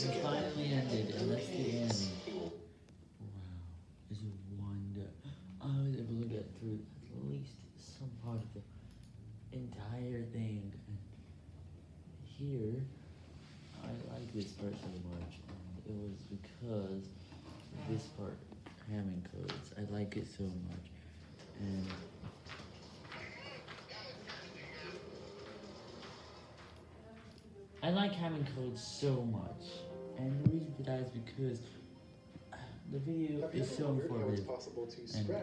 it finally ended, and that's the end. Wow, it's a wonder. I was able to get through at least some part of the entire thing, and here, I like this part so much, and it was because this part, Hamming codes, I like it so much, I like Hamming code so much, and the reason for that is because the video is so wondered how it's informative.